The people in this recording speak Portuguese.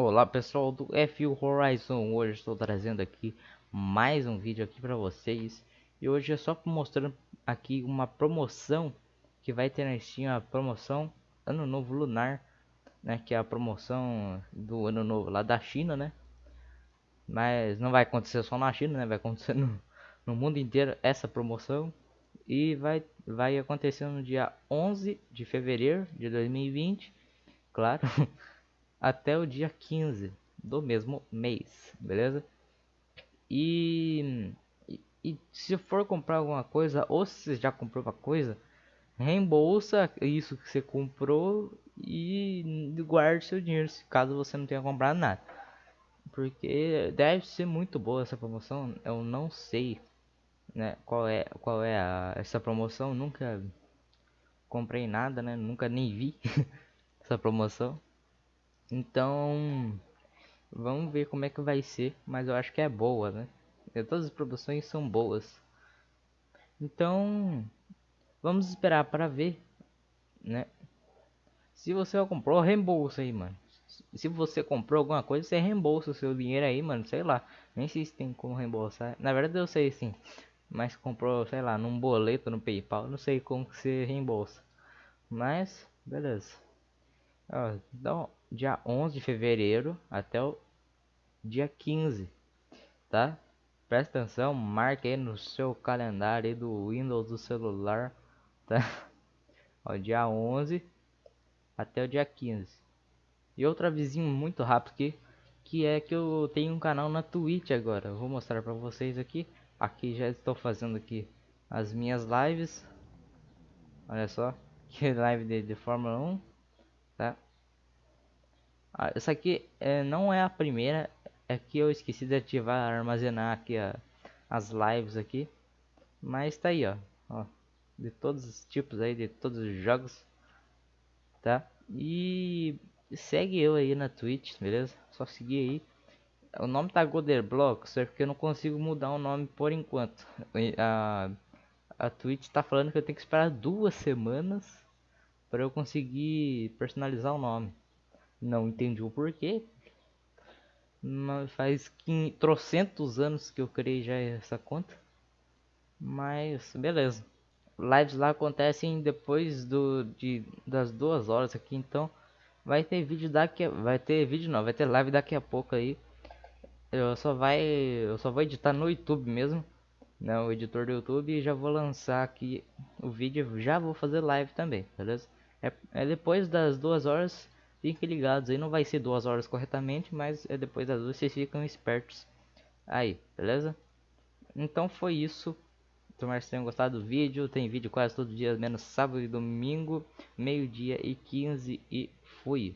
Olá pessoal do F Horizon, hoje estou trazendo aqui mais um vídeo aqui para vocês. E hoje é só mostrando aqui uma promoção que vai ter na Steam, a promoção Ano Novo Lunar, né, que é a promoção do Ano Novo lá da China, né, mas não vai acontecer só na China, né, vai acontecer no, no mundo inteiro essa promoção. E vai, vai acontecer no dia 11 de fevereiro de 2020, claro até o dia 15 do mesmo mês, beleza? E, e, e, se for comprar alguma coisa, ou se você já comprou uma coisa, reembolsa isso que você comprou e guarde seu dinheiro, caso você não tenha comprado nada. Porque deve ser muito boa essa promoção, eu não sei né, qual é qual é a, essa promoção, nunca comprei nada, né? Nunca nem vi essa promoção. Então, vamos ver como é que vai ser, mas eu acho que é boa, né? Todas as produções são boas. Então, vamos esperar para ver, né? Se você comprou, reembolsa aí, mano. Se você comprou alguma coisa, você reembolsa o seu dinheiro aí, mano. Sei lá. Nem sei se tem como reembolsar. Na verdade, eu sei sim. Mas comprou, sei lá, num boleto no PayPal. Não sei como que você reembolsa. Mas, beleza. Ó, então, dia 11 de fevereiro até o dia 15, tá? Presta atenção, marque aí no seu calendário do Windows do celular, tá? Ó, dia 11 até o dia 15. E outra vizinho muito rápido aqui, que é que eu tenho um canal na Twitch agora. Eu vou mostrar para vocês aqui. Aqui já estou fazendo aqui as minhas lives. Olha só, que live de, de Fórmula 1, tá? Ah, essa aqui é, não é a primeira, é que eu esqueci de ativar, armazenar aqui a, as lives aqui. Mas tá aí, ó, ó, de todos os tipos aí, de todos os jogos, tá? E segue eu aí na Twitch, beleza? Só seguir aí. O nome tá Goderblock, só que eu não consigo mudar o nome por enquanto. A, a Twitch tá falando que eu tenho que esperar duas semanas para eu conseguir personalizar o nome. Não entendi o porquê. Mas faz trocentos anos que eu criei já essa conta. Mas beleza. Lives lá acontecem depois do, de, das duas horas aqui, então vai ter vídeo daqui, vai ter vídeo não, vai ter live daqui a pouco aí. Eu só vai, eu só vou editar no YouTube mesmo, né, o editor do YouTube e já vou lançar aqui o vídeo, já vou fazer live também, beleza? É, é depois das duas horas Fiquem ligados aí, não vai ser duas horas corretamente, mas é depois das duas vocês ficam espertos aí, beleza? Então foi isso. Tomara que tenham gostado do vídeo. Tem vídeo quase todo dia, menos sábado e domingo, meio-dia e 15 e fui.